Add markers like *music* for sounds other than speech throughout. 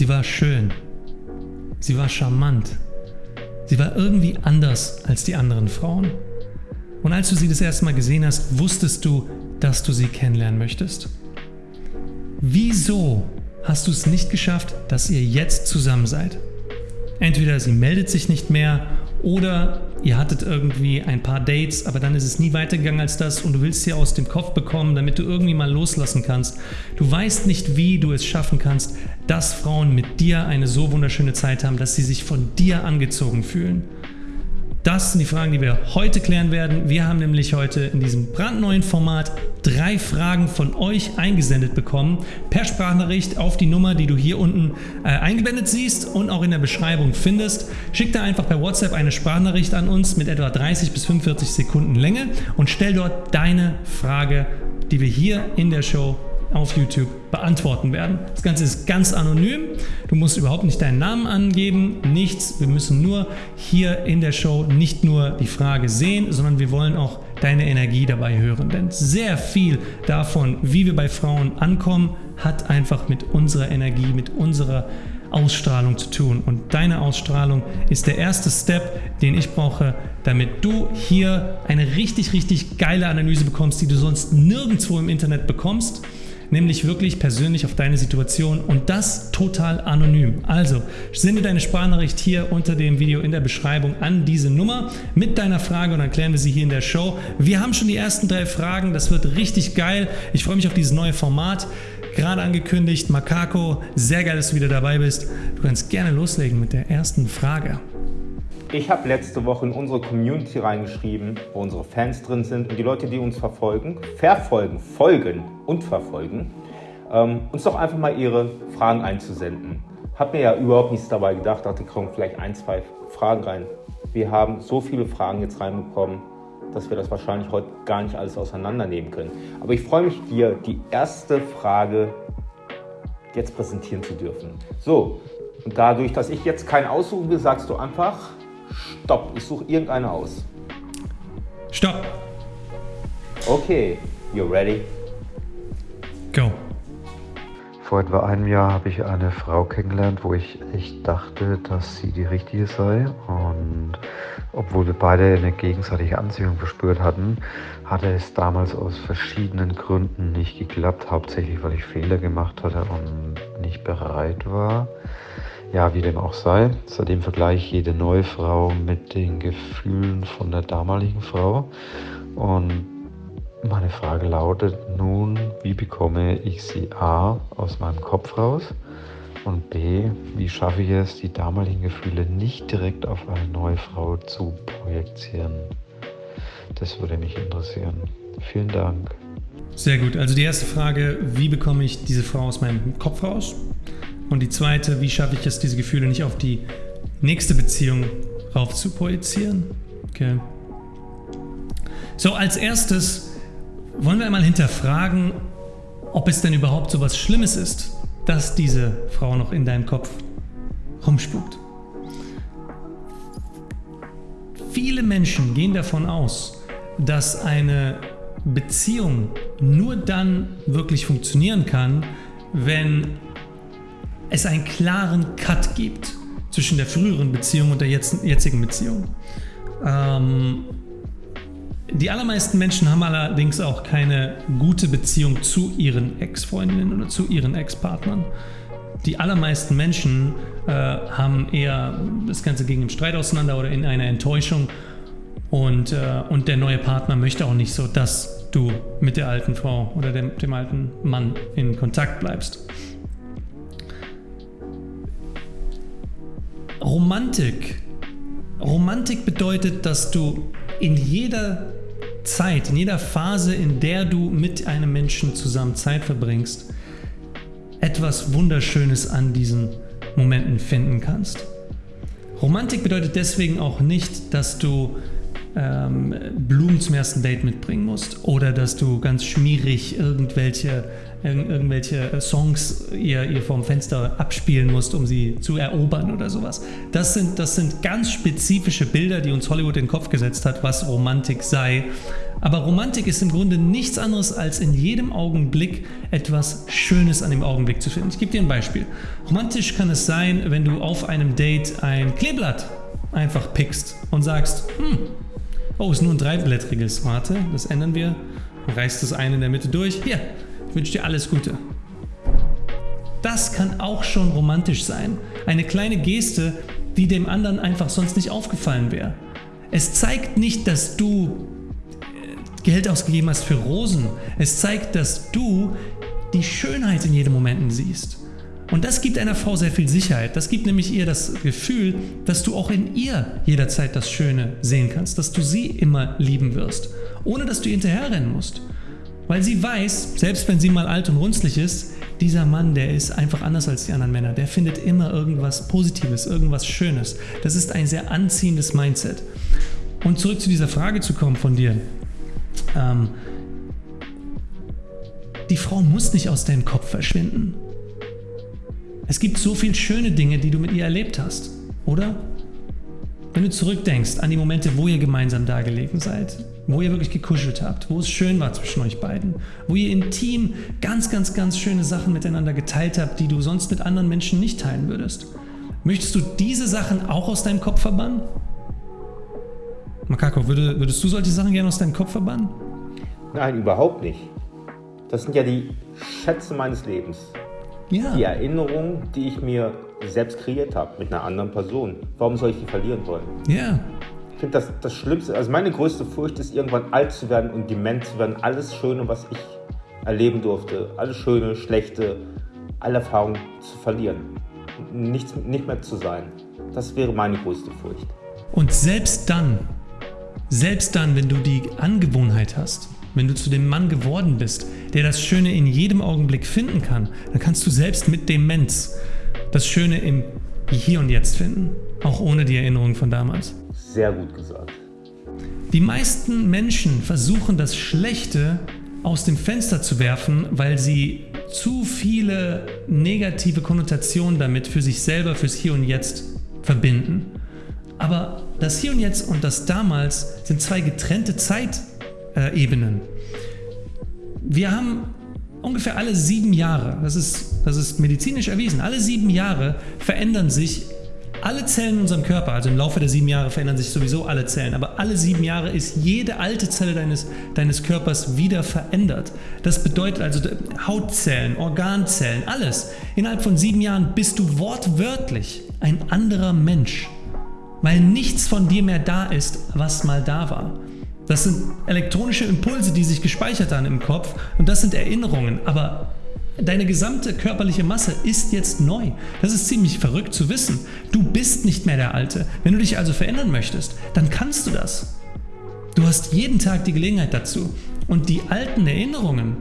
Sie war schön. Sie war charmant. Sie war irgendwie anders als die anderen Frauen. Und als du sie das erste Mal gesehen hast, wusstest du, dass du sie kennenlernen möchtest. Wieso hast du es nicht geschafft, dass ihr jetzt zusammen seid? Entweder sie meldet sich nicht mehr oder ihr hattet irgendwie ein paar Dates, aber dann ist es nie weitergegangen als das und du willst sie aus dem Kopf bekommen, damit du irgendwie mal loslassen kannst. Du weißt nicht, wie du es schaffen kannst, dass Frauen mit dir eine so wunderschöne Zeit haben, dass sie sich von dir angezogen fühlen. Das sind die Fragen, die wir heute klären werden. Wir haben nämlich heute in diesem brandneuen Format drei Fragen von euch eingesendet bekommen, per Sprachnachricht auf die Nummer, die du hier unten äh, eingeblendet siehst und auch in der Beschreibung findest. Schick da einfach per WhatsApp eine Sprachnachricht an uns mit etwa 30 bis 45 Sekunden Länge und stell dort deine Frage, die wir hier in der Show auf YouTube beantworten werden. Das Ganze ist ganz anonym. Du musst überhaupt nicht deinen Namen angeben, nichts. Wir müssen nur hier in der Show nicht nur die Frage sehen, sondern wir wollen auch deine Energie dabei hören. Denn sehr viel davon, wie wir bei Frauen ankommen, hat einfach mit unserer Energie, mit unserer Ausstrahlung zu tun. Und deine Ausstrahlung ist der erste Step, den ich brauche, damit du hier eine richtig, richtig geile Analyse bekommst, die du sonst nirgendwo im Internet bekommst nämlich wirklich persönlich auf deine Situation und das total anonym. Also sende deine Sprachnachricht hier unter dem Video in der Beschreibung an diese Nummer mit deiner Frage und dann klären wir sie hier in der Show. Wir haben schon die ersten drei Fragen, das wird richtig geil. Ich freue mich auf dieses neue Format. Gerade angekündigt, Makako, sehr geil, dass du wieder dabei bist. Du kannst gerne loslegen mit der ersten Frage. Ich habe letzte Woche in unsere Community reingeschrieben, wo unsere Fans drin sind und die Leute, die uns verfolgen, verfolgen, folgen und verfolgen, ähm, uns doch einfach mal ihre Fragen einzusenden. Hab mir ja überhaupt nichts dabei gedacht, dachte, kommen vielleicht ein, zwei Fragen rein. Wir haben so viele Fragen jetzt reinbekommen, dass wir das wahrscheinlich heute gar nicht alles auseinandernehmen können. Aber ich freue mich, dir die erste Frage jetzt präsentieren zu dürfen. So, und dadurch, dass ich jetzt keinen aussuchen will, sagst du einfach, Stopp, ich suche irgendeine aus. Stopp. Okay, you ready? Vor etwa einem Jahr habe ich eine Frau kennengelernt, wo ich echt dachte, dass sie die richtige sei. Und obwohl wir beide eine gegenseitige Anziehung verspürt hatten, hatte es damals aus verschiedenen Gründen nicht geklappt. Hauptsächlich, weil ich Fehler gemacht hatte und nicht bereit war. Ja, wie dem auch sei, seitdem vergleiche ich jede neue Frau mit den Gefühlen von der damaligen Frau. Und meine Frage lautet nun, wie bekomme ich sie A aus meinem Kopf raus und B, wie schaffe ich es, die damaligen Gefühle nicht direkt auf eine neue Frau zu projizieren? Das würde mich interessieren. Vielen Dank. Sehr gut. Also die erste Frage, wie bekomme ich diese Frau aus meinem Kopf raus? Und die zweite, wie schaffe ich es, diese Gefühle nicht auf die nächste Beziehung rauf zu projizieren? Okay. So, als erstes wollen wir einmal hinterfragen, ob es denn überhaupt so was Schlimmes ist, dass diese Frau noch in deinem Kopf rumspukt. Viele Menschen gehen davon aus, dass eine Beziehung nur dann wirklich funktionieren kann, wenn es einen klaren Cut gibt zwischen der früheren Beziehung und der jetzigen Beziehung. Ähm, die allermeisten Menschen haben allerdings auch keine gute Beziehung zu ihren Ex-Freundinnen oder zu ihren Ex-Partnern. Die allermeisten Menschen äh, haben eher das Ganze gegen einen Streit auseinander oder in einer Enttäuschung und, äh, und der neue Partner möchte auch nicht so, dass du mit der alten Frau oder dem, dem alten Mann in Kontakt bleibst. Romantik. Romantik bedeutet, dass du in jeder Zeit, in jeder Phase, in der du mit einem Menschen zusammen Zeit verbringst, etwas Wunderschönes an diesen Momenten finden kannst. Romantik bedeutet deswegen auch nicht, dass du ähm, Blumen zum ersten Date mitbringen musst oder dass du ganz schmierig irgendwelche irgendwelche äh, Songs ihr, ihr vom Fenster abspielen musst, um sie zu erobern oder sowas. Das sind, das sind ganz spezifische Bilder, die uns Hollywood in den Kopf gesetzt hat, was Romantik sei. Aber Romantik ist im Grunde nichts anderes als in jedem Augenblick etwas Schönes an dem Augenblick zu finden. Ich gebe dir ein Beispiel. Romantisch kann es sein, wenn du auf einem Date ein Kleeblatt einfach pickst und sagst, hm, oh, ist nur ein dreiblättriges, warte, das ändern wir, reißt das eine in der Mitte durch, hier, ich wünsche dir alles Gute. Das kann auch schon romantisch sein. Eine kleine Geste, die dem anderen einfach sonst nicht aufgefallen wäre. Es zeigt nicht, dass du Geld ausgegeben hast für Rosen. Es zeigt, dass du die Schönheit in jedem Moment siehst. Und das gibt einer Frau sehr viel Sicherheit. Das gibt nämlich ihr das Gefühl, dass du auch in ihr jederzeit das Schöne sehen kannst, dass du sie immer lieben wirst, ohne dass du ihr hinterherrennen musst. Weil sie weiß, selbst wenn sie mal alt und runzlig ist, dieser Mann, der ist einfach anders als die anderen Männer. Der findet immer irgendwas Positives, irgendwas Schönes. Das ist ein sehr anziehendes Mindset. Und zurück zu dieser Frage zu kommen von dir. Ähm, die Frau muss nicht aus deinem Kopf verschwinden. Es gibt so viele schöne Dinge, die du mit ihr erlebt hast, oder? Wenn du zurückdenkst an die Momente, wo ihr gemeinsam da gelegen seid, wo ihr wirklich gekuschelt habt, wo es schön war zwischen euch beiden, wo ihr intim ganz, ganz, ganz schöne Sachen miteinander geteilt habt, die du sonst mit anderen Menschen nicht teilen würdest. Möchtest du diese Sachen auch aus deinem Kopf verbannen? Makako, würde, würdest du solche Sachen gerne aus deinem Kopf verbannen? Nein, überhaupt nicht. Das sind ja die Schätze meines Lebens. Ja. Die Erinnerungen, die ich mir selbst kreiert habe mit einer anderen Person. Warum soll ich die verlieren wollen? Ja. Ich finde das das Schlimmste, also meine größte Furcht ist, irgendwann alt zu werden und dement zu werden. Alles Schöne, was ich erleben durfte, alles Schöne, Schlechte, alle Erfahrungen zu verlieren. Nichts, nicht mehr zu sein. Das wäre meine größte Furcht. Und selbst dann selbst dann, wenn du die Angewohnheit hast, wenn du zu dem Mann geworden bist, der das Schöne in jedem Augenblick finden kann, dann kannst du selbst mit Demenz das Schöne im Hier und Jetzt finden, auch ohne die Erinnerung von damals. Sehr gut gesagt. Die meisten Menschen versuchen das Schlechte aus dem Fenster zu werfen, weil sie zu viele negative Konnotationen damit für sich selber, fürs Hier und Jetzt verbinden. Aber das Hier und Jetzt und das Damals sind zwei getrennte Zeitebenen. Wir haben ungefähr alle sieben Jahre, das ist, das ist medizinisch erwiesen, alle sieben Jahre verändern sich alle Zellen in unserem Körper, also im Laufe der sieben Jahre verändern sich sowieso alle Zellen, aber alle sieben Jahre ist jede alte Zelle deines, deines Körpers wieder verändert. Das bedeutet also Hautzellen, Organzellen, alles. Innerhalb von sieben Jahren bist du wortwörtlich ein anderer Mensch weil nichts von dir mehr da ist, was mal da war. Das sind elektronische Impulse, die sich gespeichert haben im Kopf und das sind Erinnerungen, aber deine gesamte körperliche Masse ist jetzt neu. Das ist ziemlich verrückt zu wissen. Du bist nicht mehr der Alte. Wenn du dich also verändern möchtest, dann kannst du das. Du hast jeden Tag die Gelegenheit dazu. Und die alten Erinnerungen,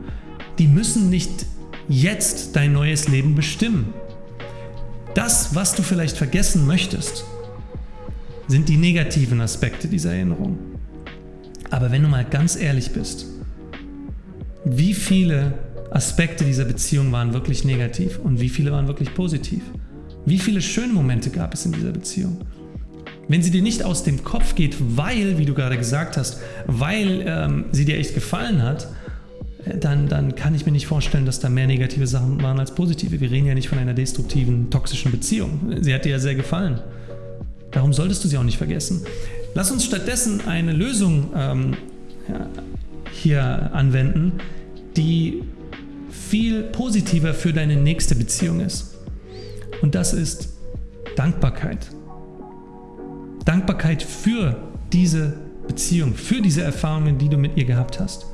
die müssen nicht jetzt dein neues Leben bestimmen. Das, was du vielleicht vergessen möchtest, sind die negativen Aspekte dieser Erinnerung. Aber wenn du mal ganz ehrlich bist, wie viele Aspekte dieser Beziehung waren wirklich negativ und wie viele waren wirklich positiv? Wie viele schöne Momente gab es in dieser Beziehung? Wenn sie dir nicht aus dem Kopf geht, weil, wie du gerade gesagt hast, weil ähm, sie dir echt gefallen hat, äh, dann, dann kann ich mir nicht vorstellen, dass da mehr negative Sachen waren als positive. Wir reden ja nicht von einer destruktiven, toxischen Beziehung. Sie hat dir ja sehr gefallen. Darum solltest du sie auch nicht vergessen. Lass uns stattdessen eine Lösung ähm, hier anwenden, die viel positiver für deine nächste Beziehung ist. Und das ist Dankbarkeit. Dankbarkeit für diese Beziehung, für diese Erfahrungen, die du mit ihr gehabt hast.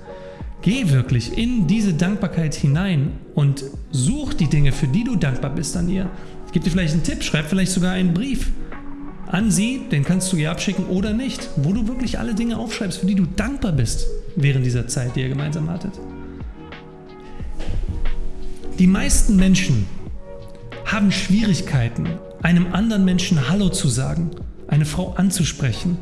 Geh wirklich in diese Dankbarkeit hinein und such die Dinge, für die du dankbar bist an ihr. Ich gebe dir vielleicht einen Tipp, schreib vielleicht sogar einen Brief an sie, den kannst du ihr abschicken oder nicht, wo du wirklich alle Dinge aufschreibst, für die du dankbar bist während dieser Zeit, die ihr gemeinsam hattet. Die meisten Menschen haben Schwierigkeiten, einem anderen Menschen Hallo zu sagen, eine Frau anzusprechen,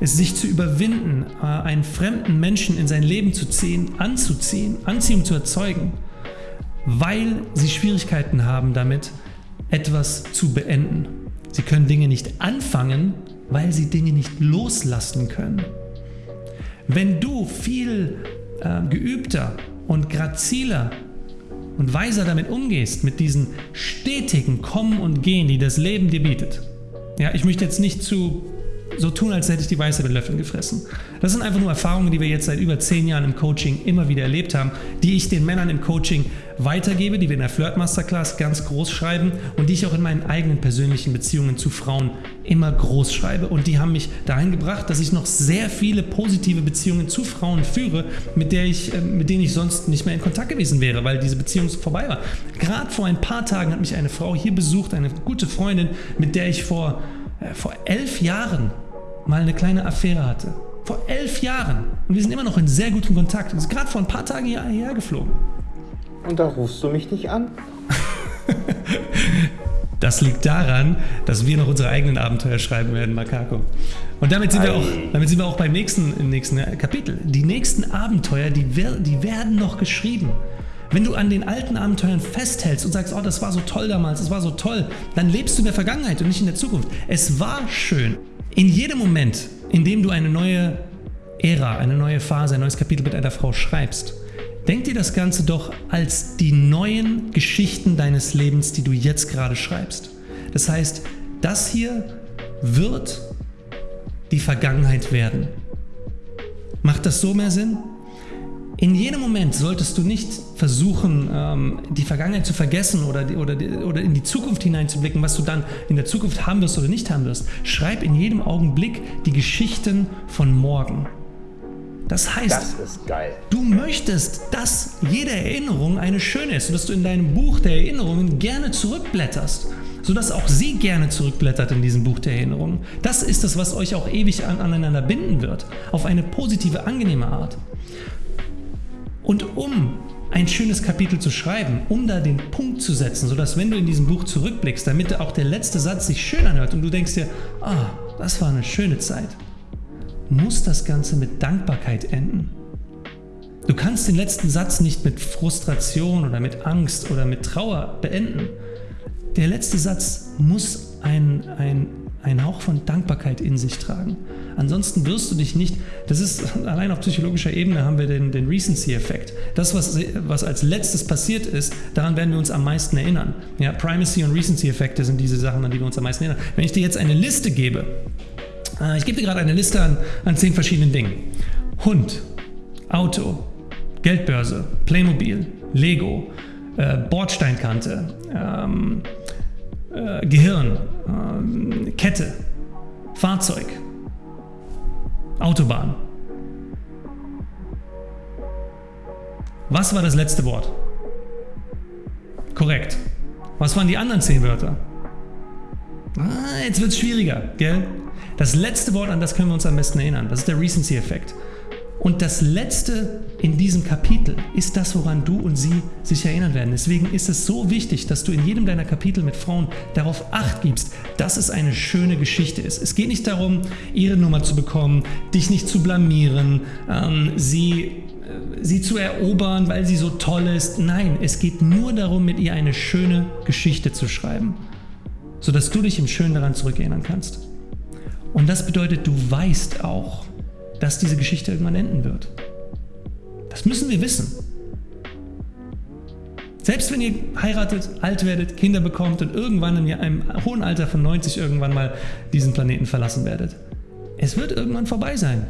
es sich zu überwinden, äh, einen fremden Menschen in sein Leben zu ziehen, anzuziehen, Anziehung zu erzeugen, weil sie Schwierigkeiten haben damit, etwas zu beenden. Sie können Dinge nicht anfangen, weil sie Dinge nicht loslassen können. Wenn du viel äh, geübter und graziler und weiser damit umgehst, mit diesen stetigen Kommen und Gehen, die das Leben dir bietet. Ja, ich möchte jetzt nicht zu so tun, als hätte ich die Weiße mit Löffeln gefressen. Das sind einfach nur Erfahrungen, die wir jetzt seit über zehn Jahren im Coaching immer wieder erlebt haben, die ich den Männern im Coaching weitergebe, die wir in der Flirt Masterclass ganz groß schreiben und die ich auch in meinen eigenen persönlichen Beziehungen zu Frauen immer groß schreibe. Und die haben mich dahin gebracht, dass ich noch sehr viele positive Beziehungen zu Frauen führe, mit, der ich, äh, mit denen ich sonst nicht mehr in Kontakt gewesen wäre, weil diese Beziehung vorbei war. Gerade vor ein paar Tagen hat mich eine Frau hier besucht, eine gute Freundin, mit der ich vor, äh, vor elf Jahren mal eine kleine Affäre hatte. Vor elf Jahren. Und wir sind immer noch in sehr gutem Kontakt. Und ist gerade vor ein paar Tagen hierher geflogen. Und da rufst du mich nicht an? *laughs* Das liegt daran, dass wir noch unsere eigenen Abenteuer schreiben werden, Makako. Und damit sind, wir auch, damit sind wir auch beim nächsten, nächsten Kapitel. Die nächsten Abenteuer, die, die werden noch geschrieben. Wenn du an den alten Abenteuern festhältst und sagst, oh, das war so toll damals, das war so toll, dann lebst du in der Vergangenheit und nicht in der Zukunft. Es war schön. In jedem Moment, in dem du eine neue Ära, eine neue Phase, ein neues Kapitel mit einer Frau schreibst, denk dir das Ganze doch als die neuen Geschichten deines Lebens, die du jetzt gerade schreibst. Das heißt, das hier wird die Vergangenheit werden. Macht das so mehr Sinn? In jedem Moment solltest du nicht versuchen, ähm, die Vergangenheit zu vergessen oder, oder, oder in die Zukunft hineinzublicken, was du dann in der Zukunft haben wirst oder nicht haben wirst. Schreib in jedem Augenblick die Geschichten von morgen. Das heißt, das du möchtest, dass jede Erinnerung eine schöne ist und dass du in deinem Buch der Erinnerungen gerne zurückblätterst, sodass auch sie gerne zurückblättert in diesem Buch der Erinnerungen. Das ist es, was euch auch ewig an, aneinander binden wird, auf eine positive, angenehme Art. Und um ein schönes Kapitel zu schreiben, um da den Punkt zu setzen, sodass wenn du in diesem Buch zurückblickst, damit auch der letzte Satz sich schön anhört und du denkst dir, ah, das war eine schöne Zeit, muss das Ganze mit Dankbarkeit enden. Du kannst den letzten Satz nicht mit Frustration oder mit Angst oder mit Trauer beenden. Der letzte Satz muss ein, ein, ein Hauch von Dankbarkeit in sich tragen. Ansonsten wirst du dich nicht, das ist allein auf psychologischer Ebene haben wir den, den Recency-Effekt. Das, was, was als letztes passiert ist, daran werden wir uns am meisten erinnern. Ja, Primacy und Recency-Effekte sind diese Sachen, an die wir uns am meisten erinnern. Wenn ich dir jetzt eine Liste gebe, äh, ich gebe dir gerade eine Liste an, an zehn verschiedenen Dingen. Hund, Auto, Geldbörse, Playmobil, Lego, äh, Bordsteinkante, ähm, äh, Gehirn, äh, Kette, Fahrzeug, Autobahn. Was war das letzte Wort? Korrekt. Was waren die anderen zehn Wörter? Ah, jetzt wird es schwieriger, gell? Das letzte Wort, an das können wir uns am besten erinnern, das ist der Recency-Effekt. Und das letzte in diesem Kapitel ist das, woran du und sie sich erinnern werden. Deswegen ist es so wichtig, dass du in jedem deiner Kapitel mit Frauen darauf acht gibst, dass es eine schöne Geschichte ist. Es geht nicht darum, ihre Nummer zu bekommen, dich nicht zu blamieren, ähm, sie, äh, sie zu erobern, weil sie so toll ist. Nein, es geht nur darum, mit ihr eine schöne Geschichte zu schreiben, sodass du dich im Schönen daran zurückerinnern kannst. Und das bedeutet, du weißt auch, dass diese Geschichte irgendwann enden wird. Das müssen wir wissen. Selbst wenn ihr heiratet, alt werdet, Kinder bekommt und irgendwann in einem hohen Alter von 90 irgendwann mal diesen Planeten verlassen werdet. Es wird irgendwann vorbei sein.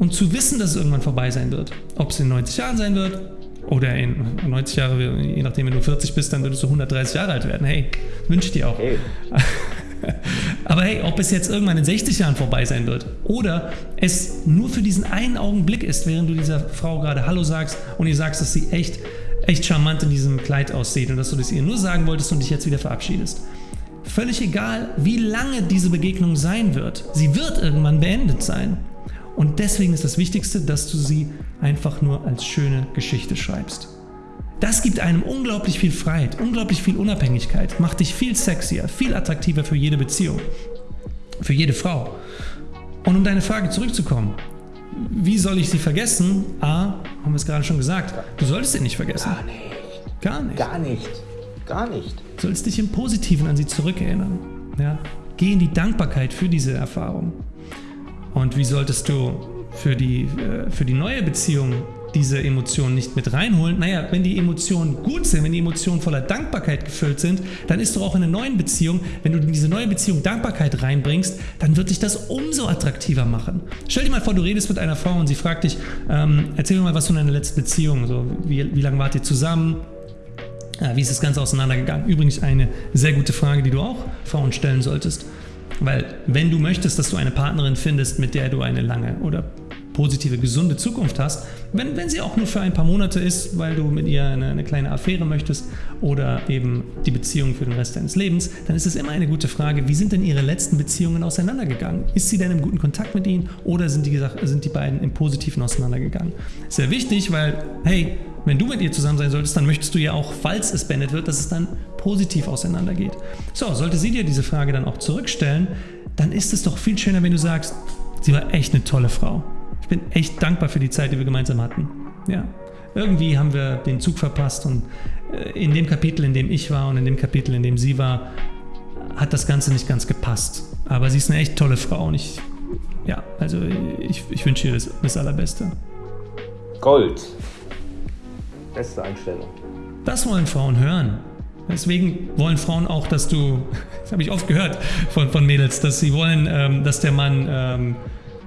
Und zu wissen, dass es irgendwann vorbei sein wird, ob es in 90 Jahren sein wird oder in 90 Jahre, je nachdem, wenn du 40 bist, dann würdest du 130 Jahre alt werden. Hey, wünsche ich dir auch. Hey. *laughs* Aber hey, ob es jetzt irgendwann in 60 Jahren vorbei sein wird oder es nur für diesen einen Augenblick ist, während du dieser Frau gerade Hallo sagst und ihr sagst, dass sie echt, echt charmant in diesem Kleid aussieht und dass du das ihr nur sagen wolltest und dich jetzt wieder verabschiedest. Völlig egal, wie lange diese Begegnung sein wird, sie wird irgendwann beendet sein. Und deswegen ist das Wichtigste, dass du sie einfach nur als schöne Geschichte schreibst. Das gibt einem unglaublich viel Freiheit, unglaublich viel Unabhängigkeit, macht dich viel sexier, viel attraktiver für jede Beziehung, für jede Frau. Und um deine Frage zurückzukommen, wie soll ich sie vergessen? A, haben wir es gerade schon gesagt, du solltest sie nicht vergessen. Gar nicht. Gar nicht. Gar nicht. Gar nicht. Du sollst dich im Positiven an sie zurückerinnern. Ja? Geh in die Dankbarkeit für diese Erfahrung. Und wie solltest du für die, äh, für die neue Beziehung diese Emotionen nicht mit reinholen. Naja, wenn die Emotionen gut sind, wenn die Emotionen voller Dankbarkeit gefüllt sind, dann ist doch auch in einer neuen Beziehung, wenn du in diese neue Beziehung Dankbarkeit reinbringst, dann wird dich das umso attraktiver machen. Stell dir mal vor, du redest mit einer Frau und sie fragt dich, ähm, erzähl mir mal was von deiner letzten Beziehung. So, wie, wie lange wart ihr zusammen? Wie ist das Ganze auseinandergegangen? Übrigens eine sehr gute Frage, die du auch Frauen stellen solltest. Weil wenn du möchtest, dass du eine Partnerin findest, mit der du eine lange oder positive, gesunde Zukunft hast, wenn, wenn sie auch nur für ein paar Monate ist, weil du mit ihr eine, eine, kleine Affäre möchtest oder eben die Beziehung für den Rest deines Lebens, dann ist es immer eine gute Frage, wie sind denn ihre letzten Beziehungen auseinandergegangen? Ist sie denn im guten Kontakt mit ihnen oder sind die, sind die beiden im Positiven auseinandergegangen? Sehr wichtig, weil, hey, wenn du mit ihr zusammen sein solltest, dann möchtest du ja auch, falls es beendet wird, dass es dann positiv auseinandergeht. So, sollte sie dir diese Frage dann auch zurückstellen, dann ist es doch viel schöner, wenn du sagst, sie war echt eine tolle Frau bin echt dankbar für die Zeit, die wir gemeinsam hatten. Ja. Irgendwie haben wir den Zug verpasst und äh, in dem Kapitel, in dem ich war und in dem Kapitel, in dem sie war, hat das Ganze nicht ganz gepasst. Aber sie ist eine echt tolle Frau und ich, ja, also ich, ich wünsche ihr das, das Allerbeste. Gold. Beste Einstellung. Das wollen Frauen hören. Deswegen wollen Frauen auch, dass du, *laughs* das habe ich oft gehört von, von Mädels, dass sie wollen, ähm, dass der Mann ähm,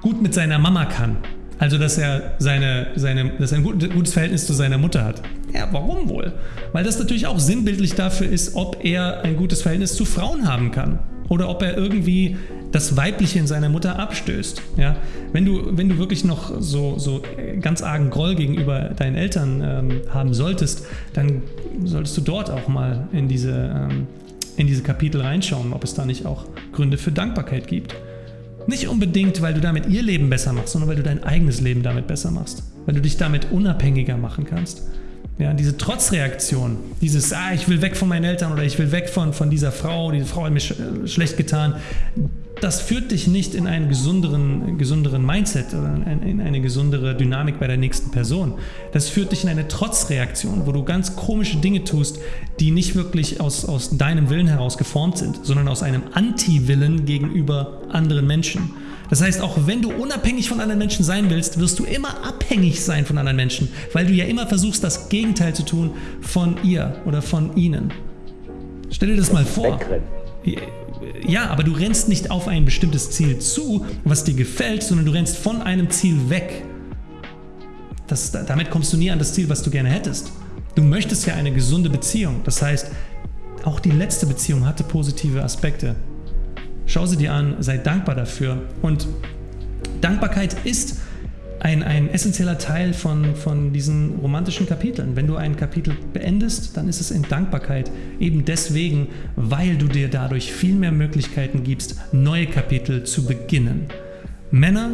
gut mit seiner Mama kann. Also, dass er, seine, seine, dass ein gutes Verhältnis zu seiner Mutter hat. Ja, warum wohl? Weil das natürlich auch sinnbildlich dafür ist, ob er ein gutes Verhältnis zu Frauen haben kann. Oder ob er irgendwie das Weibliche in seiner Mutter abstößt. Ja? Wenn, du, wenn du wirklich noch so, so ganz argen Groll gegenüber deinen Eltern ähm, haben solltest, dann solltest du dort auch mal in diese, ähm, in diese Kapitel reinschauen, ob es da nicht auch Gründe für Dankbarkeit gibt. Nicht unbedingt, weil du damit ihr Leben besser machst, sondern weil du dein eigenes Leben damit besser machst. Weil du dich damit unabhängiger machen kannst. Ja, diese Trotzreaktion, dieses, ah, ich will weg von meinen Eltern oder ich will weg von, von dieser Frau, diese Frau hat mir sch äh, schlecht getan, das führt dich nicht in einen gesünderen, gesünderen Mindset oder in eine gesundere Dynamik bei der nächsten Person. Das führt dich in eine Trotzreaktion, wo du ganz komische Dinge tust, die nicht wirklich aus, aus deinem Willen heraus geformt sind, sondern aus einem Anti-Willen gegenüber anderen Menschen. Das heißt, auch wenn du unabhängig von anderen Menschen sein willst, wirst du immer abhängig sein von anderen Menschen, weil du ja immer versuchst, das Gegenteil zu tun von ihr oder von ihnen. Stell dir das mal vor. Ja, aber du rennst nicht auf ein bestimmtes Ziel zu, was dir gefällt, sondern du rennst von einem Ziel weg. Das, damit kommst du nie an das Ziel, was du gerne hättest. Du möchtest ja eine gesunde Beziehung. Das heißt, auch die letzte Beziehung hatte positive Aspekte. Schau sie dir an, sei dankbar dafür. Und Dankbarkeit ist ein, ein essentieller Teil von, von diesen romantischen Kapiteln. Wenn du ein Kapitel beendest, dann ist es in Dankbarkeit. Eben deswegen, weil du dir dadurch viel mehr Möglichkeiten gibst, neue Kapitel zu beginnen. Männer,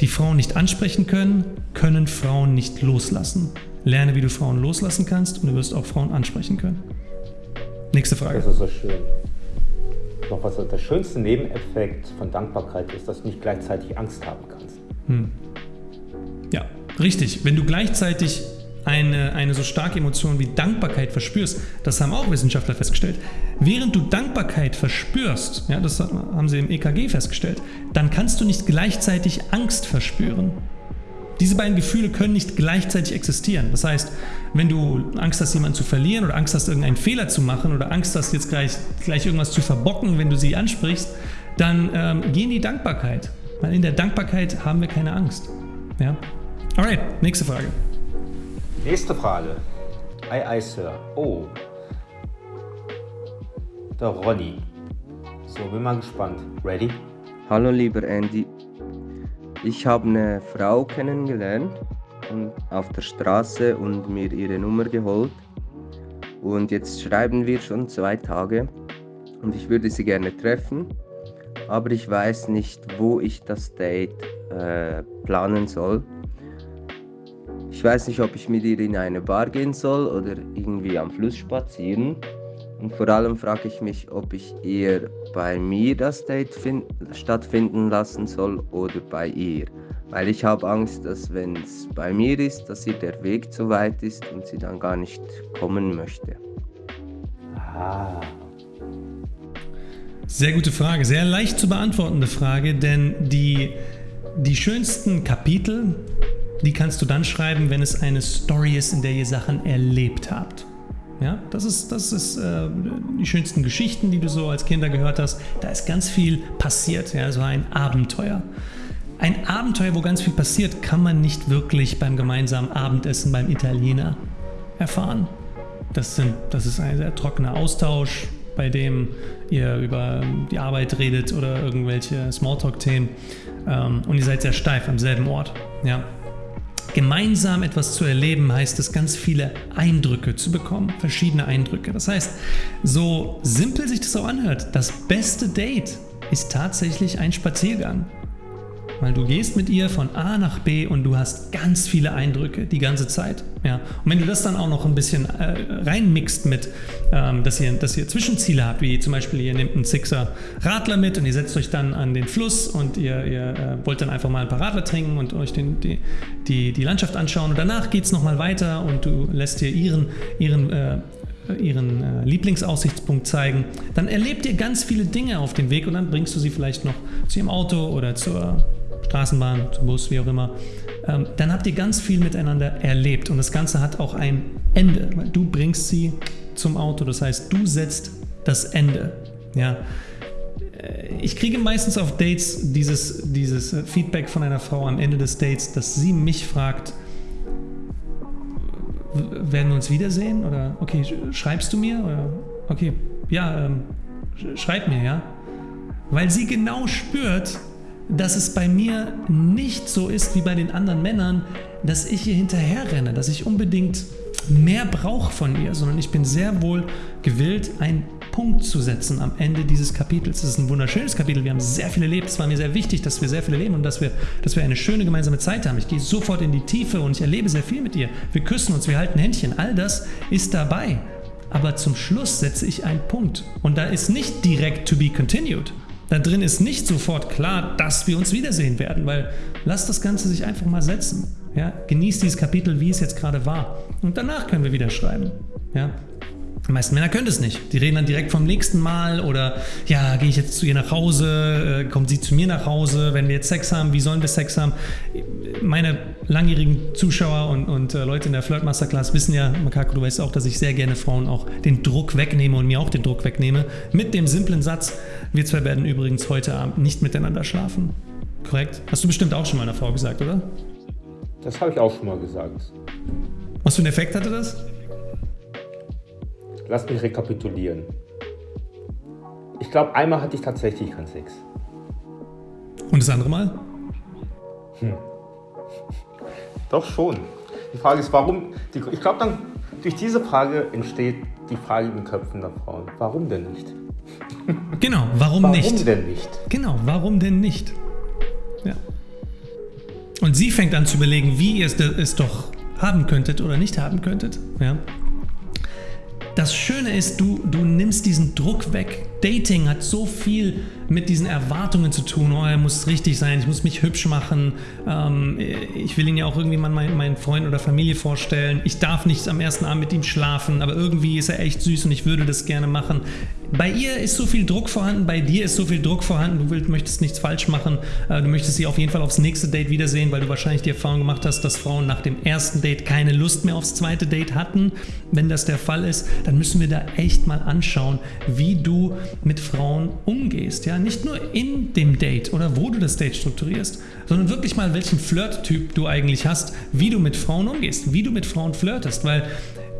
die Frauen nicht ansprechen können, können Frauen nicht loslassen. Lerne, wie du Frauen loslassen kannst und du wirst auch Frauen ansprechen können. Nächste Frage. Das ist so schön noch was der schönste Nebeneffekt von Dankbarkeit ist, dass du nicht gleichzeitig Angst haben kannst. Hm. Ja, richtig. Wenn du gleichzeitig eine, eine so starke Emotion wie Dankbarkeit verspürst, das haben auch Wissenschaftler festgestellt, während du Dankbarkeit verspürst, ja, das haben sie im EKG festgestellt, dann kannst du nicht gleichzeitig Angst verspüren. Diese beiden Gefühle können nicht gleichzeitig existieren. Das heißt, wenn du Angst hast, jemanden zu verlieren oder Angst hast, irgendeinen Fehler zu machen oder Angst hast, jetzt gleich, gleich irgendwas zu verbocken, wenn du sie ansprichst, dann ähm, geh in die Dankbarkeit. Weil in der Dankbarkeit haben wir keine Angst. Ja? Alright, nächste Frage. Nächste Frage. Ei, ei, Sir. Oh. Der Ronny. So, bin mal gespannt. Ready? Hallo, lieber Andy. Ich habe eine Frau kennengelernt und auf der Straße und mir ihre Nummer geholt. Und jetzt schreiben wir schon zwei Tage und ich würde sie gerne treffen, aber ich weiß nicht, wo ich das Date äh, planen soll. Ich weiß nicht, ob ich mit ihr in eine Bar gehen soll oder irgendwie am Fluss spazieren. Und vor allem frage ich mich, ob ich eher bei mir das Date stattfinden lassen soll oder bei ihr. Weil ich habe Angst, dass wenn es bei mir ist, dass ihr der Weg zu weit ist und sie dann gar nicht kommen möchte. Ah. Sehr gute Frage, sehr leicht zu beantwortende Frage, denn die die schönsten Kapitel, die kannst du dann schreiben, wenn es eine Story ist, in der ihr Sachen erlebt habt. Ja, das ist, das ist äh, die schönsten Geschichten, die du so als Kinder gehört hast. Da ist ganz viel passiert, ja, so ein Abenteuer. Ein Abenteuer, wo ganz viel passiert, kann man nicht wirklich beim gemeinsamen Abendessen beim Italiener erfahren. Das, sind, das ist ein sehr trockener Austausch, bei dem ihr über die Arbeit redet oder irgendwelche Smalltalk-Themen ähm, und ihr seid sehr steif am selben Ort. Ja. Gemeinsam etwas zu erleben heißt es, ganz viele Eindrücke zu bekommen, verschiedene Eindrücke. Das heißt, so simpel sich das auch anhört, das beste Date ist tatsächlich ein Spaziergang. Weil du gehst mit ihr von A nach B und du hast ganz viele Eindrücke die ganze Zeit. Ja. Und wenn du das dann auch noch ein bisschen äh, reinmixt mit, ähm, dass, ihr, dass ihr Zwischenziele habt, wie zum Beispiel ihr nehmt einen Sixer Radler mit und ihr setzt euch dann an den Fluss und ihr, ihr äh, wollt dann einfach mal ein paar Radler trinken und euch den, die, die, die Landschaft anschauen und danach geht es nochmal weiter und du lässt dir ihren, ihren äh, ihren äh, Lieblingsaussichtspunkt zeigen, dann erlebt ihr ganz viele Dinge auf dem Weg und dann bringst du sie vielleicht noch zu ihrem Auto oder zur Straßenbahn, Bus, wie auch immer, ähm, dann habt ihr ganz viel miteinander erlebt und das Ganze hat auch ein Ende, du bringst sie zum Auto, das heißt, du setzt das Ende. Ja. Äh, ich kriege meistens auf Dates dieses, dieses Feedback von einer Frau am Ende des Dates, dass sie mich fragt, werden wir uns wiedersehen? Oder okay, schreibst du mir? Oder okay, ja, ähm, schreib mir, ja. Weil sie genau spürt, dass es bei mir nicht so ist wie bei den anderen Männern, dass ich ihr hinterher renne, dass ich unbedingt mehr brauche von ihr, sondern ich bin sehr wohl gewillt, einen Punkt zu setzen am Ende dieses Kapitels. Es ist ein wunderschönes Kapitel, wir haben sehr viel erlebt. Es war mir sehr wichtig, dass wir sehr viel erleben und dass wir, dass wir eine schöne gemeinsame Zeit haben. Ich gehe sofort in die Tiefe und ich erlebe sehr viel mit ihr. Wir küssen uns, wir halten Händchen, all das ist dabei. Aber zum Schluss setze ich einen Punkt und da ist nicht direkt to be continued, da drin ist nicht sofort klar, dass wir uns wiedersehen werden, weil lass das Ganze sich einfach mal setzen. Ja? Genieß dieses Kapitel, wie es jetzt gerade war. Und danach können wir wieder schreiben. Ja? Die meisten Männer können das nicht. Die reden dann direkt vom nächsten Mal oder ja, gehe ich jetzt zu ihr nach Hause, äh, kommt sie zu mir nach Hause, wenn wir jetzt Sex haben, wie sollen wir Sex haben? Meine langjährigen Zuschauer und, und äh, Leute in der Flirt Masterclass wissen ja, Makako, du weißt auch, dass ich sehr gerne Frauen auch den Druck wegnehme und mir auch den Druck wegnehme. Mit dem simplen Satz, wir zwei werden übrigens heute Abend nicht miteinander schlafen. Korrekt? Hast du bestimmt auch schon mal einer Frau gesagt, oder? Das habe ich auch schon mal gesagt. Was für einen Effekt hatte das? Lass mich rekapitulieren. Ich glaube, einmal hatte ich tatsächlich keinen Sex. Und das andere Mal? Hm. Doch schon. Die Frage ist, warum? Die, ich glaube, dann durch diese Frage entsteht die Frage in den Köpfen der Frauen. Warum denn nicht? *laughs* Genau, warum, warum nicht? Warum denn nicht? Genau, warum denn nicht? Ja. Und sie fängt an zu überlegen, wie ihr es doch haben könntet oder nicht haben könntet. Ja. Das Schöne ist, du, du nimmst diesen Druck weg. Dating hat so viel mit diesen Erwartungen zu tun. Oh, er muss richtig sein, ich muss mich hübsch machen. Ähm, ich will ihn ja auch irgendwie mal meinen, meinen Freund oder Familie vorstellen. Ich darf nicht am ersten Abend mit ihm schlafen, aber irgendwie ist er echt süß und ich würde das gerne machen. Bei ihr ist so viel Druck vorhanden, bei dir ist so viel Druck vorhanden, du willst, möchtest nichts falsch machen, äh, du möchtest sie auf jeden Fall aufs nächste Date wiedersehen, weil du wahrscheinlich die Erfahrung gemacht hast, dass Frauen nach dem ersten Date keine Lust mehr aufs zweite Date hatten. Wenn das der Fall ist, dann müssen wir da echt mal anschauen, wie du mit Frauen umgehst. Ja? Nicht nur in dem Date oder wo du das Date strukturierst, sondern wirklich mal, welchen Flirt-Typ du eigentlich hast, wie du mit Frauen umgehst, wie du mit Frauen flirtest, weil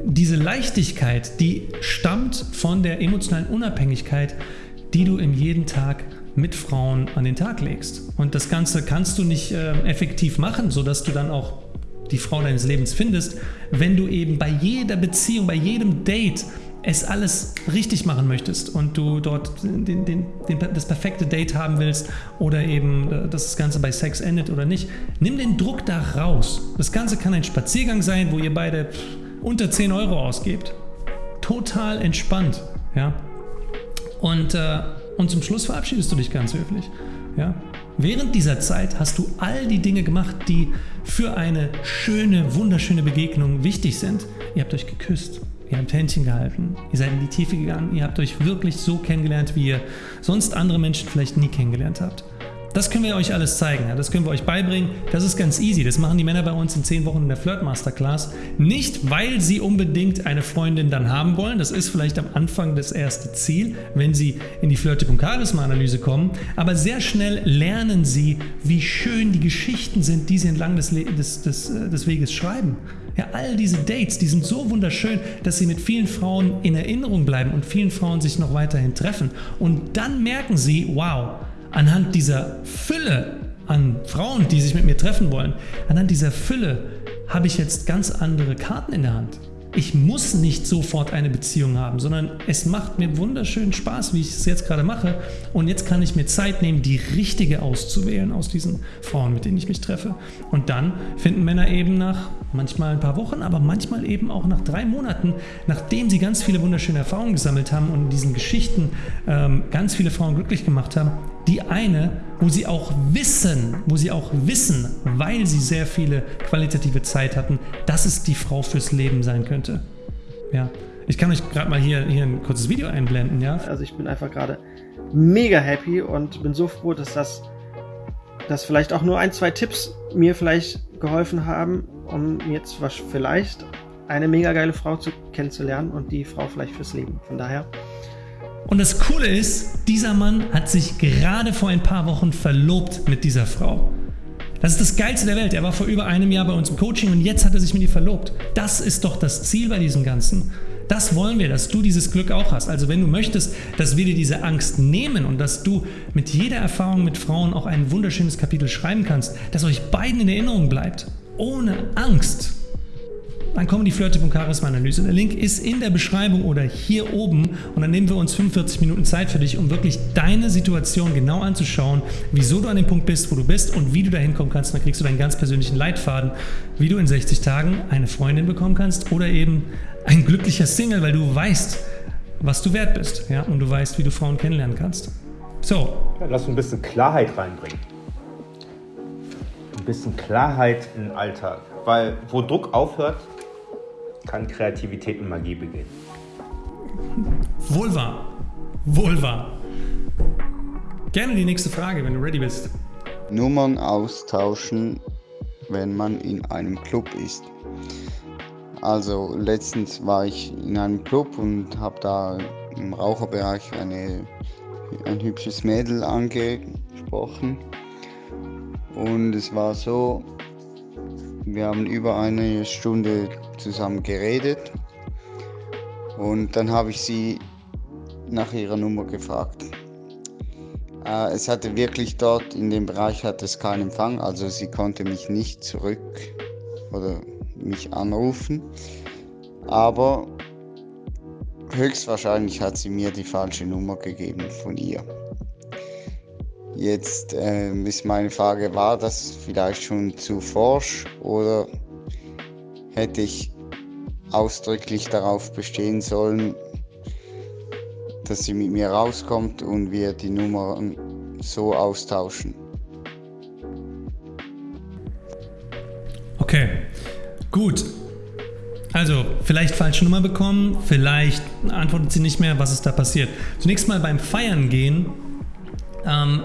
diese Leichtigkeit, die stammt von der emotionalen Unabhängigkeit, die du im jeden Tag mit Frauen an den Tag legst. Und das Ganze kannst du nicht äh, effektiv machen, sodass du dann auch die Frau deines Lebens findest, wenn du eben bei jeder Beziehung, bei jedem Date es alles richtig machen möchtest und du dort den, den, den, das perfekte Date haben willst oder eben, äh, dass das Ganze bei Sex endet oder nicht, nimm den Druck da raus. Das Ganze kann ein Spaziergang sein, wo ihr beide unter 10 Euro ausgebt. Total entspannt. Ja? Und, äh, und zum Schluss verabschiedest du dich ganz höflich. Ja? Während dieser Zeit hast du all die Dinge gemacht, die für eine schöne, wunderschöne Begegnung wichtig sind. Ihr habt euch geküsst, ihr habt Händchen gehalten, ihr seid in die Tiefe gegangen, ihr habt euch wirklich so kennengelernt, wie ihr sonst andere Menschen vielleicht nie kennengelernt habt. Das können wir euch alles zeigen. Das können wir euch beibringen. Das ist ganz easy. Das machen die Männer bei uns in 10 Wochen in der Flirt Masterclass. Nicht, weil sie unbedingt eine Freundin dann haben wollen. Das ist vielleicht am Anfang das erste Ziel, wenn sie in die Flirtip und Charisma-Analyse kommen. Aber sehr schnell lernen sie, wie schön die Geschichten sind, die sie entlang des, des, des, äh, des Weges schreiben. Ja, all diese Dates, die sind so wunderschön, dass sie mit vielen Frauen in Erinnerung bleiben und vielen Frauen sich noch weiterhin treffen. Und dann merken sie, wow, anhand dieser Fülle an Frauen, die sich mit mir treffen wollen, anhand dieser Fülle habe ich jetzt ganz andere Karten in der Hand ich muss nicht sofort eine Beziehung haben, sondern es macht mir wunderschönen Spaß, wie ich es jetzt gerade mache. Und jetzt kann ich mir Zeit nehmen, die richtige auszuwählen aus diesen Frauen, mit denen ich mich treffe. Und dann finden Männer eben nach manchmal ein paar Wochen, aber manchmal eben auch nach drei Monaten, nachdem sie ganz viele wunderschöne Erfahrungen gesammelt haben und in diesen Geschichten ähm, ganz viele Frauen glücklich gemacht haben, die eine, wo sie auch wissen, wo sie auch wissen, weil sie sehr viele qualitative Zeit hatten, dass es die Frau fürs Leben sein könnte. Ja. Ich kann euch gerade mal hier, hier ein kurzes Video einblenden, ja. Also ich bin einfach gerade mega happy und bin so froh, dass das, dass vielleicht auch nur ein, zwei Tipps mir vielleicht geholfen haben, um jetzt was vielleicht eine mega geile Frau zu kennenzulernen und die Frau vielleicht fürs Leben. Von daher und das Coole ist, dieser Mann hat sich gerade vor ein paar Wochen verlobt mit dieser Frau. Das ist das Geilste der Welt. Er war vor über einem Jahr bei uns im Coaching und jetzt hat er sich mit ihr verlobt. Das ist doch das Ziel bei diesem Ganzen. Das wollen wir, dass du dieses Glück auch hast. Also wenn du möchtest, dass wir dir diese Angst nehmen und dass du mit jeder Erfahrung mit Frauen auch ein wunderschönes Kapitel schreiben kannst, dass euch beiden in Erinnerung bleibt, ohne Angst, dann kommen die Flirtip und Charisma-Analyse. Der Link ist in der Beschreibung oder hier oben und dann nehmen wir uns 45 Minuten Zeit für dich, um wirklich deine Situation genau anzuschauen, wieso du an dem Punkt bist, wo du bist und wie du da hinkommen kannst. dann kriegst du deinen ganz persönlichen Leitfaden, wie du in 60 Tagen eine Freundin bekommen kannst oder eben ein glücklicher Single, weil du weißt, was du wert bist ja? und du weißt, wie du Frauen kennenlernen kannst. So. Ja, lass ein bisschen Klarheit reinbringen. Ein bisschen Klarheit in den Alltag. Weil wo Druck aufhört, kann Kreativität und Magie beginnen. Wohl wahr. Wohl wahr. Gerne die nächste Frage, wenn du ready bist. Nummern austauschen, wenn man in einem Club ist. Also letztens war ich in einem Club und habe da im Raucherbereich eine, ein hübsches Mädel angesprochen. Und es war so, wir haben über eine Stunde zusammen geredet und dann habe ich sie nach ihrer Nummer gefragt. Äh, es hatte wirklich dort in dem Bereich hat es keinen Empfang, also sie konnte mich nicht zurück oder mich anrufen. Aber höchstwahrscheinlich hat sie mir die falsche Nummer gegeben von ihr. Jetzt äh, ist meine Frage, war das vielleicht schon zu forsch oder hätte ich ausdrücklich darauf bestehen sollen, dass sie mit mir rauskommt und wir die Nummern so austauschen. Okay, gut. Also, vielleicht falsche Nummer bekommen, vielleicht antwortet sie nicht mehr, was ist da passiert. Zunächst mal beim Feiern gehen. Ähm,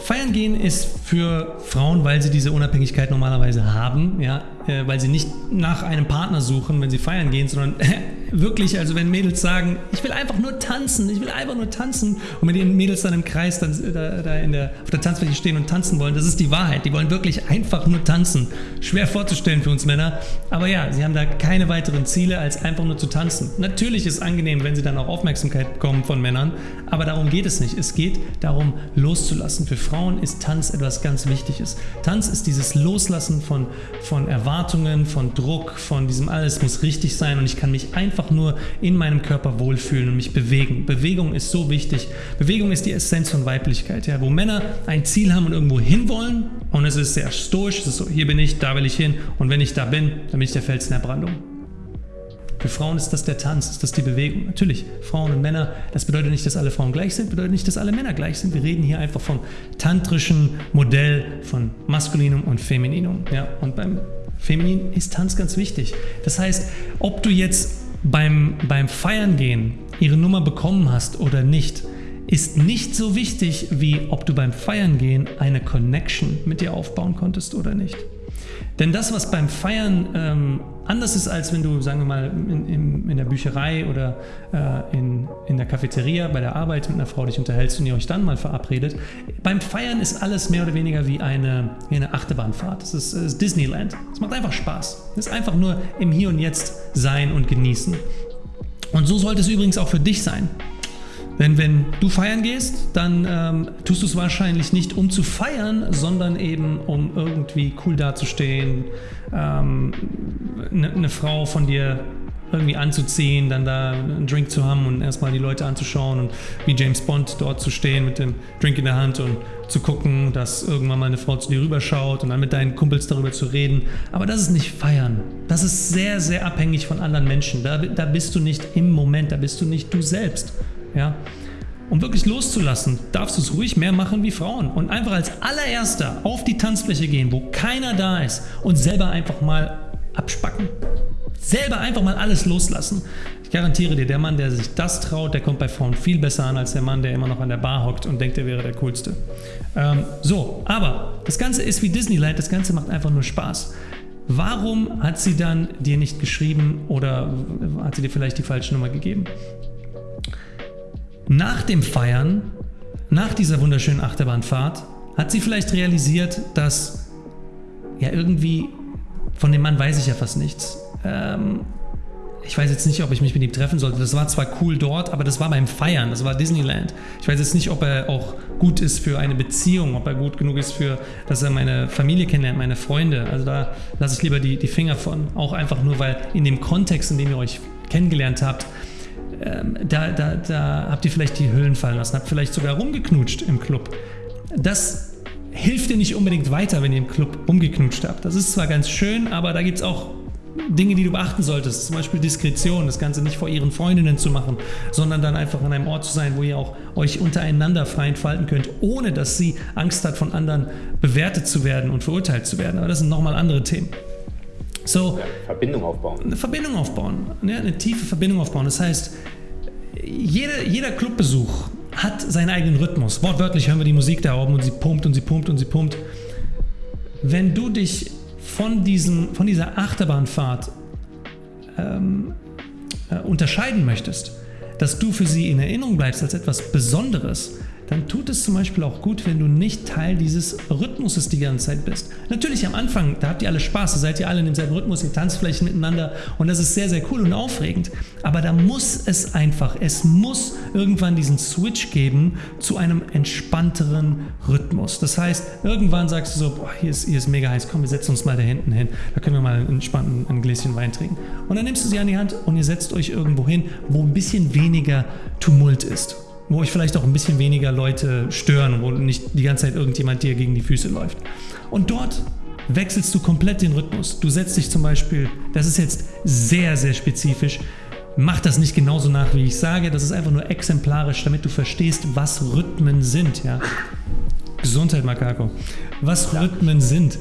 Feiern gehen ist für Frauen, weil sie diese Unabhängigkeit normalerweise haben, ja, äh, weil sie nicht nach einem Partner suchen, wenn sie feiern gehen, sondern *laughs* wirklich, also wenn Mädels sagen, ich will einfach nur tanzen, ich will einfach nur tanzen und mit den Mädels dann im Kreis dann da, da in der, auf der Tanzfläche stehen und tanzen wollen, das ist die Wahrheit. Die wollen wirklich einfach nur tanzen. Schwer vorzustellen für uns Männer, aber ja, sie haben da keine weiteren Ziele, als einfach nur zu tanzen. Natürlich ist es angenehm, wenn sie dann auch Aufmerksamkeit bekommen von Männern, aber darum geht es nicht. Es geht darum, loszulassen. Für Frauen ist Tanz etwas ganz Wichtiges. Tanz ist dieses Loslassen von, von Erwartungen, von Druck, von diesem alles muss richtig sein und ich kann mich einfach nur in meinem Körper wohlfühlen und mich bewegen. Bewegung ist so wichtig. Bewegung ist die Essenz von Weiblichkeit. Ja? Wo Männer ein Ziel haben und irgendwo hinwollen und es ist sehr stoisch, es ist so, hier bin ich, da will ich hin und wenn ich da bin, dann bin ich der Fels in der Brandung. Für Frauen ist das der Tanz, ist das die Bewegung. Natürlich, Frauen und Männer, das bedeutet nicht, dass alle Frauen gleich sind, bedeutet nicht, dass alle Männer gleich sind. Wir reden hier einfach vom tantrischen Modell von Maskulinum und Femininum. Ja? Und beim Feminin ist Tanz ganz wichtig. Das heißt, ob du jetzt beim, beim Feiern gehen ihre Nummer bekommen hast oder nicht, ist nicht so wichtig, wie ob du beim Feiern gehen eine Connection mit dir aufbauen konntest oder nicht. Denn das, was beim Feiern ähm, anders ist, als wenn du, sagen wir mal, in, in, in der Bücherei oder äh, in, in der Cafeteria bei der Arbeit mit einer Frau dich unterhältst und ihr euch dann mal verabredet. Beim Feiern ist alles mehr oder weniger wie eine, wie eine Achterbahnfahrt. Es ist, ist Disneyland. Es macht einfach Spaß. Es ist einfach nur im Hier und Jetzt sein und genießen. Und so sollte es übrigens auch für dich sein. Denn wenn du feiern gehst, dann ähm, tust du es wahrscheinlich nicht um zu feiern, sondern eben um irgendwie cool dazustehen, ähm, eine ne Frau von dir irgendwie anzuziehen, dann da einen Drink zu haben und erstmal die Leute anzuschauen und wie James Bond dort zu stehen mit dem Drink in der Hand und zu gucken, dass irgendwann mal eine Frau zu dir rüberschaut und dann mit deinen Kumpels darüber zu reden. Aber das ist nicht feiern. Das ist sehr, sehr abhängig von anderen Menschen. Da, da bist du nicht im Moment, da bist du nicht du selbst. Ja? Um wirklich loszulassen, darfst du es ruhig mehr machen wie Frauen und einfach als allererster auf die Tanzfläche gehen, wo keiner da ist und selber einfach mal abspacken. Selber einfach mal alles loslassen. Ich garantiere dir, der Mann, der sich das traut, der kommt bei Frauen viel besser an als der Mann, der immer noch an der Bar hockt und denkt, er wäre der Coolste. Ähm, so, aber das Ganze ist wie Disneyland, das Ganze macht einfach nur Spaß. Warum hat sie dann dir nicht geschrieben oder hat sie dir vielleicht die falsche Nummer gegeben? Nach dem Feiern, nach dieser wunderschönen Achterbahnfahrt, hat sie vielleicht realisiert, dass ja irgendwie von dem Mann weiß ich ja fast nichts. Ähm, ich weiß jetzt nicht, ob ich mich mit ihm treffen sollte. Das war zwar cool dort, aber das war beim Feiern, das war Disneyland. Ich weiß jetzt nicht, ob er auch gut ist für eine Beziehung, ob er gut genug ist für, dass er meine Familie kennenlernt, meine Freunde. Also da lasse ich lieber die, die Finger von. Auch einfach nur, weil in dem Kontext, in dem ihr euch kennengelernt habt, ähm, da, da, da habt ihr vielleicht die Hüllen fallen lassen, habt vielleicht sogar rumgeknutscht im Club. Das hilft dir nicht unbedingt weiter, wenn ihr im Club umgeknutscht habt. Das ist zwar ganz schön, aber da gibt es auch Dinge, die du beachten solltest. Zum Beispiel Diskretion, das Ganze nicht vor ihren Freundinnen zu machen, sondern dann einfach an einem Ort zu sein, wo ihr auch euch untereinander frei entfalten könnt, ohne dass sie Angst hat, von anderen bewertet zu werden und verurteilt zu werden. Aber das sind nochmal andere Themen. So, Verbindung aufbauen. Eine Verbindung aufbauen, ne? eine tiefe Verbindung aufbauen. Das heißt, jeder, jeder Clubbesuch hat seinen eigenen Rhythmus. Wortwörtlich hören wir die Musik da oben und sie pumpt und sie pumpt und sie pumpt. Wenn du dich von, diesem, von dieser Achterbahnfahrt ähm, äh, unterscheiden möchtest, dass du für sie in Erinnerung bleibst als etwas Besonderes, dann tut es zum Beispiel auch gut, wenn du nicht Teil dieses Rhythmuses die ganze Zeit bist. Natürlich am Anfang, da habt ihr alle Spaß, da seid ihr alle in demselben Rhythmus, ihr tanzt vielleicht miteinander und das ist sehr, sehr cool und aufregend. Aber da muss es einfach, es muss irgendwann diesen Switch geben zu einem entspannteren Rhythmus. Das heißt, irgendwann sagst du so, boah, hier ist, hier ist mega heiß, komm, wir setzen uns mal da hinten hin, da können wir mal entspannt ein Gläschen Wein trinken. Und dann nimmst du sie an die Hand und ihr setzt euch irgendwo hin, wo ein bisschen weniger Tumult ist wo euch vielleicht auch ein bisschen weniger Leute stören, wo nicht die ganze Zeit irgendjemand dir gegen die Füße läuft. Und dort wechselst du komplett den Rhythmus. Du setzt dich zum Beispiel, das ist jetzt sehr, sehr spezifisch, mach das nicht genauso nach, wie ich sage, das ist einfach nur exemplarisch, damit du verstehst, was Rhythmen sind. Ja? Gesundheit, Makako. Was Rhythmen sind.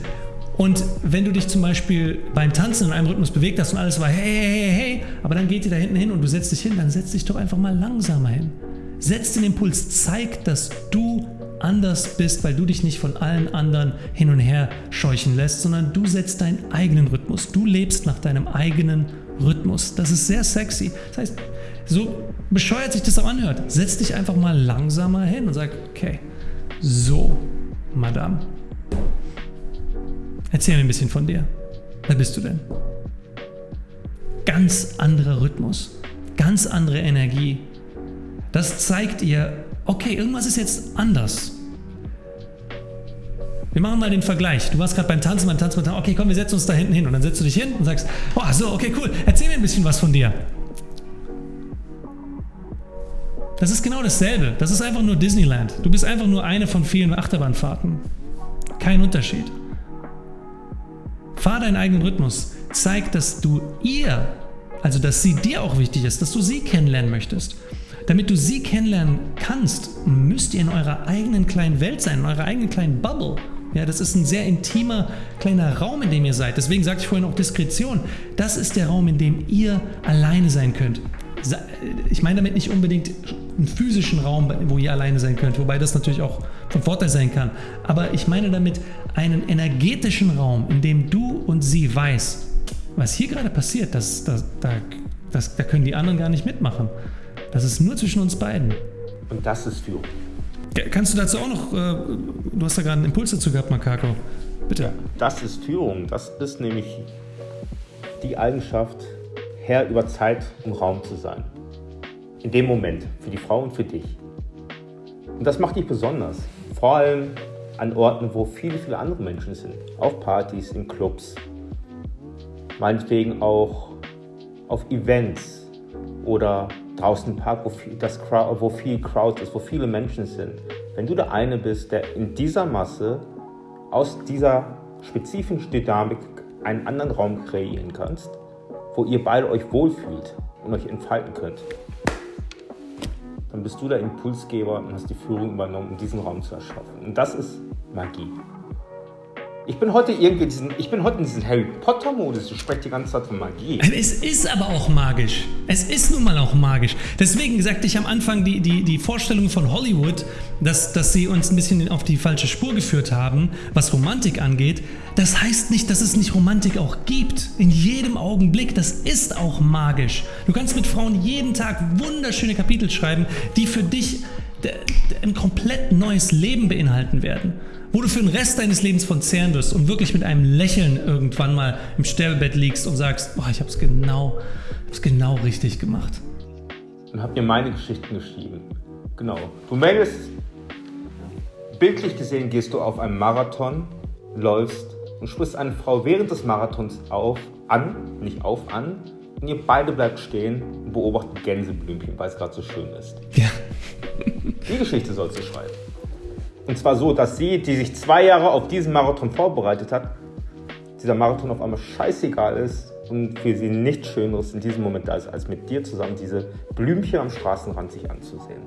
Und wenn du dich zum Beispiel beim Tanzen in einem Rhythmus bewegt hast und alles war hey, hey, hey, hey, aber dann geht ihr da hinten hin und du setzt dich hin, dann setz dich doch einfach mal langsamer hin. Setz den Impuls, zeig, dass du anders bist, weil du dich nicht von allen anderen hin und her scheuchen lässt, sondern du setzt deinen eigenen Rhythmus. Du lebst nach deinem eigenen Rhythmus. Das ist sehr sexy. Das heißt, so bescheuert sich das auch anhört, setz dich einfach mal langsamer hin und sag, okay, so, Madame, erzähl mir ein bisschen von dir. Wer bist du denn? Ganz anderer Rhythmus, ganz andere Energie, das zeigt ihr, okay, irgendwas ist jetzt anders. Wir machen mal den Vergleich. Du warst gerade beim Tanzen, beim Tanzen, beim Tanzen. Okay, komm, wir setzen uns da hinten hin. Und dann setzt du dich hin und sagst, oh, so, okay, cool. Erzähl mir ein bisschen was von dir. Das ist genau dasselbe. Das ist einfach nur Disneyland. Du bist einfach nur eine von vielen Achterbahnfahrten. Kein Unterschied. Fahr deinen eigenen Rhythmus. Zeig, dass du ihr, also dass sie dir auch wichtig ist, dass du sie kennenlernen möchtest. Damit du sie kennenlernen kannst, müsst ihr in eurer eigenen kleinen Welt sein, in eurer eigenen kleinen Bubble. Ja, das ist ein sehr intimer kleiner Raum, in dem ihr seid. Deswegen sagte ich vorhin auch Diskretion. Das ist der Raum, in dem ihr alleine sein könnt. Ich meine damit nicht unbedingt einen physischen Raum, wo ihr alleine sein könnt, wobei das natürlich auch von Vorteil sein kann. Aber ich meine damit einen energetischen Raum, in dem du und sie weiß, was hier gerade passiert, das, das, da, das, da können die anderen gar nicht mitmachen. Das ist nur zwischen uns beiden. Und das ist Führung. Kannst du dazu auch noch, äh, du hast da gerade einen Impuls dazu gehabt, Makako. Bitte. Das ist Führung. Das ist nämlich die Eigenschaft, Herr über Zeit und Raum zu sein. In dem Moment, für die Frau und für dich. Und das macht dich besonders. Vor allem an Orten, wo viele, viele andere Menschen sind. Auf Partys, in Clubs. Meinetwegen auch auf Events oder draußen Park, wo viel, das Crowd, wo viel Crowd ist, wo viele Menschen sind. Wenn du der eine bist, der in dieser Masse aus dieser spezifischen Dynamik einen anderen Raum kreieren kannst, wo ihr beide euch wohlfühlt und euch entfalten könnt, dann bist du der Impulsgeber und hast die Führung übernommen, um diesen Raum zu erschaffen. Und das ist Magie. Ich bin heute irgendwie diesen, ich bin heute in diesem Harry Potter Modus. Ich spreche die ganze Zeit von Magie. Es ist aber auch magisch. Es ist nun mal auch magisch. Deswegen sagte ich am Anfang die, die, die Vorstellung von Hollywood, dass, dass sie uns ein bisschen auf die falsche Spur geführt haben, was Romantik angeht. Das heißt nicht, dass es nicht Romantik auch gibt. In jedem Augenblick. Das ist auch magisch. Du kannst mit Frauen jeden Tag wunderschöne Kapitel schreiben, die für dich ein komplett neues Leben beinhalten werden wo du für den Rest deines Lebens von zehren wirst und wirklich mit einem Lächeln irgendwann mal im Sterbebett liegst und sagst, boah, ich habe es genau, genau richtig gemacht. Und hab mir meine Geschichten geschrieben. Genau. Du meldest, bildlich gesehen gehst du auf einen Marathon, läufst und sprichst eine Frau während des Marathons auf, an, nicht auf, an. Und ihr beide bleibt stehen und beobachtet Gänseblümchen, weil es gerade so schön ist. Ja. *laughs* Die Geschichte sollst du schreiben. Und zwar so, dass sie, die sich zwei Jahre auf diesen Marathon vorbereitet hat, dieser Marathon auf einmal scheißegal ist und für sie nichts Schöneres in diesem Moment da ist, als mit dir zusammen diese Blümchen am Straßenrand sich anzusehen.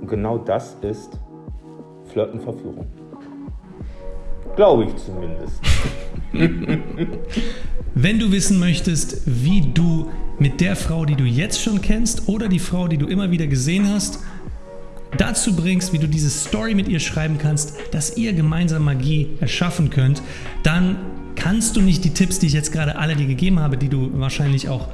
Und genau das ist Flirtenverführung. Glaube ich zumindest. *laughs* Wenn du wissen möchtest, wie du mit der Frau, die du jetzt schon kennst oder die Frau, die du immer wieder gesehen hast, dazu bringst, wie du diese Story mit ihr schreiben kannst, dass ihr gemeinsam Magie erschaffen könnt, dann kannst du nicht die Tipps, die ich jetzt gerade alle dir gegeben habe, die du wahrscheinlich auch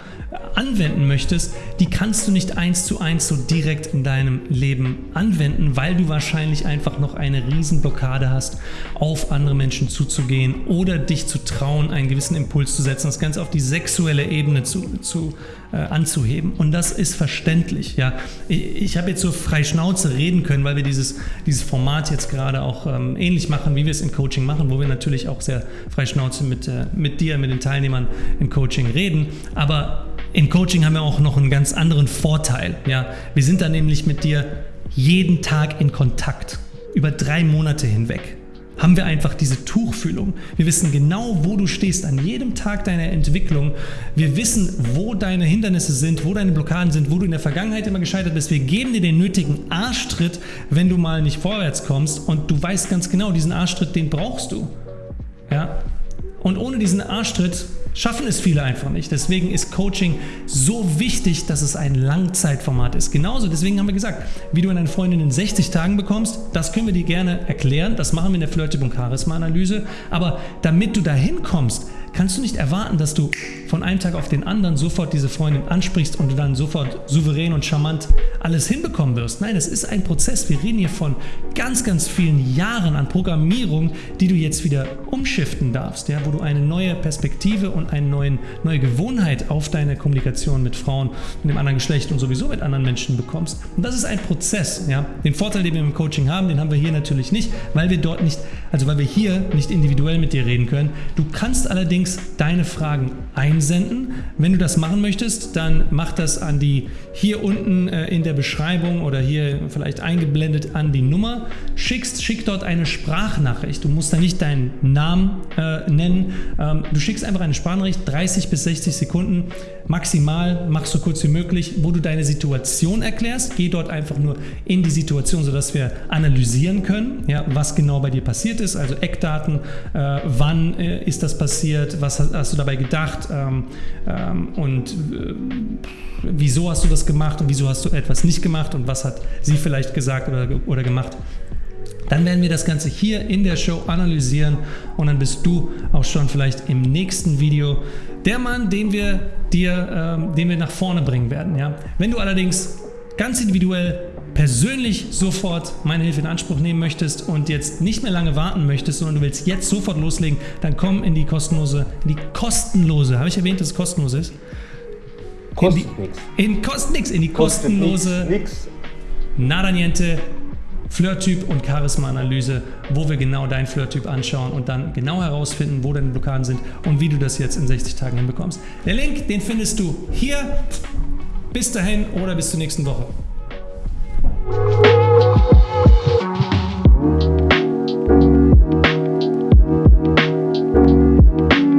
anwenden möchtest, die kannst du nicht eins zu eins so direkt in deinem Leben anwenden, weil du wahrscheinlich einfach noch eine Riesenblockade hast, auf andere Menschen zuzugehen oder dich zu trauen, einen gewissen Impuls zu setzen, das Ganze auf die sexuelle Ebene zu, zu äh, anzuheben. Und das ist verständlich. Ja. Ich, ich habe jetzt so frei Schnauze reden können, weil wir dieses, dieses Format jetzt gerade auch ähm, ähnlich machen, wie wir es in Coaching machen, wo wir natürlich auch sehr frei Schnauze mit, äh, mit dir, mit den Teilnehmern im Coaching reden. Aber im Coaching haben wir auch noch einen ganz anderen Vorteil. Ja? Wir sind da nämlich mit dir jeden Tag in Kontakt, über drei Monate hinweg. Haben wir einfach diese Tuchfühlung. Wir wissen genau, wo du stehst an jedem Tag deiner Entwicklung. Wir wissen, wo deine Hindernisse sind, wo deine Blockaden sind, wo du in der Vergangenheit immer gescheitert bist. Wir geben dir den nötigen Arschtritt, wenn du mal nicht vorwärts kommst. Und du weißt ganz genau, diesen Arschtritt, den brauchst du. Ja? Und ohne diesen Arschtritt schaffen es viele einfach nicht. Deswegen ist Coaching so wichtig, dass es ein Langzeitformat ist. Genauso, deswegen haben wir gesagt, wie du eine Freundin in 60 Tagen bekommst, das können wir dir gerne erklären. Das machen wir in der und Charisma-Analyse. Aber damit du dahin kommst, kannst du nicht erwarten, dass du von einem Tag auf den anderen sofort diese Freundin ansprichst und dann sofort souverän und charmant alles hinbekommen wirst. Nein, es ist ein Prozess. Wir reden hier von ganz, ganz vielen Jahren an Programmierung, die du jetzt wieder umschiften darfst, ja, wo du eine neue Perspektive und eine neuen, neue Gewohnheit auf deine Kommunikation mit Frauen, mit dem anderen Geschlecht und sowieso mit anderen Menschen bekommst. Und das ist ein Prozess. Ja. Den Vorteil, den wir im Coaching haben, den haben wir hier natürlich nicht, weil wir dort nicht, also weil wir hier nicht individuell mit dir reden können. Du kannst allerdings allerdings deine Fragen einsenden. Wenn du das machen möchtest, dann mach das an die hier unten äh, in der Beschreibung oder hier vielleicht eingeblendet an die Nummer. Schickst, schick dort eine Sprachnachricht. Du musst da nicht deinen Namen äh, nennen. Ähm, du schickst einfach eine Sprachnachricht, 30 bis 60 Sekunden maximal, mach so kurz wie möglich, wo du deine Situation erklärst. Geh dort einfach nur in die Situation, sodass wir analysieren können, ja, was genau bei dir passiert ist, also Eckdaten, äh, wann äh, ist das passiert, Was hast, hast du dabei gedacht? Ähm, ähm, und äh, wieso hast du das gemacht und wieso hast du etwas nicht gemacht und was hat sie vielleicht gesagt oder, oder gemacht? Dann werden wir das Ganze hier in der Show analysieren und dann bist du auch schon vielleicht im nächsten Video der Mann, den wir dir, ähm, den wir nach vorne bringen werden. Ja? Wenn du allerdings ganz individuell persönlich sofort meine Hilfe in Anspruch nehmen möchtest und jetzt nicht mehr lange warten möchtest, sondern du willst jetzt sofort loslegen, dann komm in die kostenlose, in die kostenlose, habe ich erwähnt, dass es kostenlos ist? Kostet nichts. In kostet nichts, in die kostenlose nix, nix. Nada Niente Flirttyp und Charisma-Analyse, wo wir genau deinen Flirttyp anschauen und dann genau herausfinden, wo deine Blockaden sind und wie du das jetzt in 60 Tagen hinbekommst. Der Link, den findest du hier. Bis dahin oder bis zur nächsten Woche. Thank you.